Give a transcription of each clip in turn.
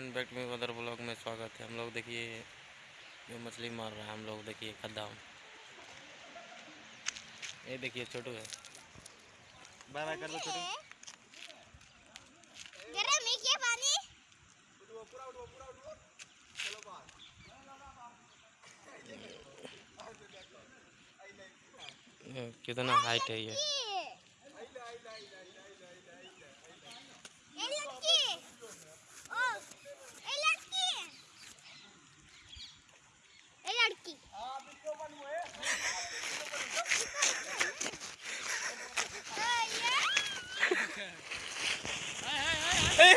And back में other blog में स्वागत है। हम लोग देखिए जो मछली मार रहा है हम लोग देखिए खद्दा ये देखिए छोटू है। बाय बाय कर दो छोटू। गरम है क्या पानी? ये कितना हाइट है ये लड़की ओ ये लड़की ये लड़की ये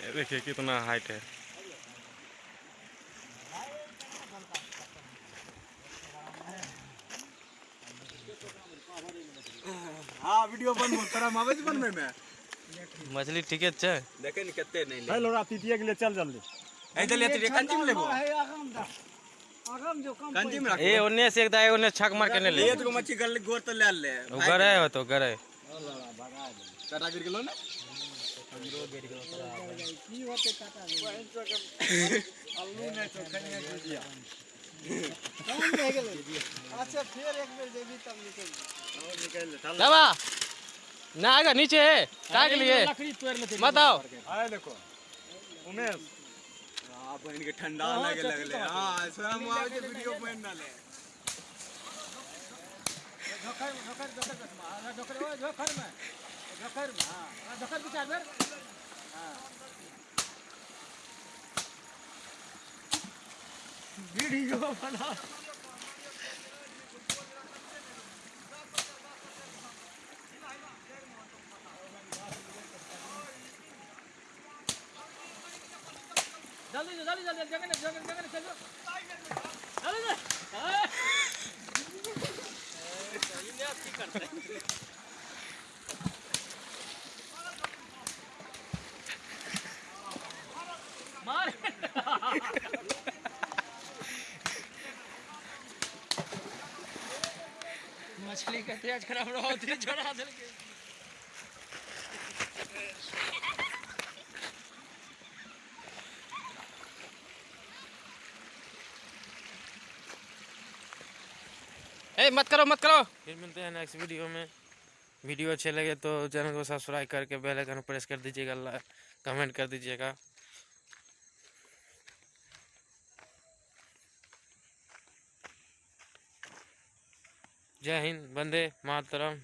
देखिए कितना हाइट है। हाँ वीडियो बन तोरा मावे बन में मैं। मछली ठीक है अच्छा? देखे नहीं कितने नहीं ले। हेलो रातिया के लिए चल जल्दी। ऐ चलिए तेरे कंची में लेबो कंची में रख ये उन्ने से एक दाए उन्ने छक मार के नहीं ले। ले तो मच्छी गल गोर तो ले ले। गरे हो तो गरे कटा गिर गेलो ना। अच्छा फिर एक बेर देवी तब निकल दबा ना आएगा नीचे है क्या के लिए लकड़ी तोड़ लेते मत आओ आए देखो उमेश हाँ बहन के ठंडा लगे लगले हाँ स्वयं मावे के वीडियो बन डाले झोकर झोकर झोकर में झोकर ओए झोकर में झोकर में हाँ झोकर विचार बेर हाँ वीडियो बना जल्दी जल्दी जल्दी जगह जगह जगह चलो का तेज खराब रहो थे छोड़ा दे ए मत करो मत करो। फिर मिलते हैं नेक्स्ट वीडियो में। वीडियो अच्छे लगे तो चैनल को सब्सक्राइब करके बेल आइकन प्रेस कर दीजिएगा कमेंट कर दीजिएगा। जय हिंद वंदे मातरम।